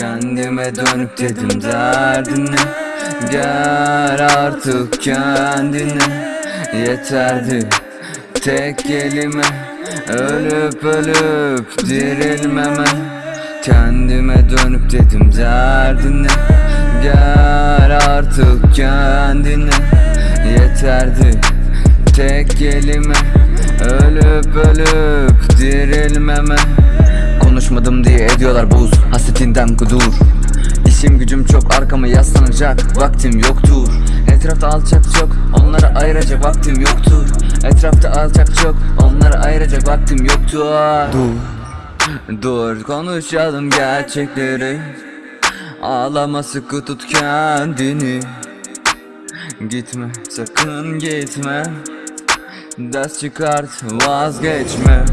Kendime dönüp dedim derdine. Gel artık kendine. Yeterdi tek kelime Ölüp ölüp dirilmeme. Kendime dönüp dedim derdine. Gel artık kendine. Yeterdi tek kelime Ölüp ölüp dirilmeme Konuşmadım diye ediyorlar buz. Hasretinden kudur. İşim gücüm çok arkama yaslanacak Vaktim yoktur. Etrafta alçak çok Onlara ayıracak vaktim yoktur. Etrafta alçak çok Onlara ayıracak vaktim yoktur. Dur. Dur konuşalım gerçekleri. Ağlama sıkı tut kendini. Gitme sakın gitme. Ders çıkart vazgeçme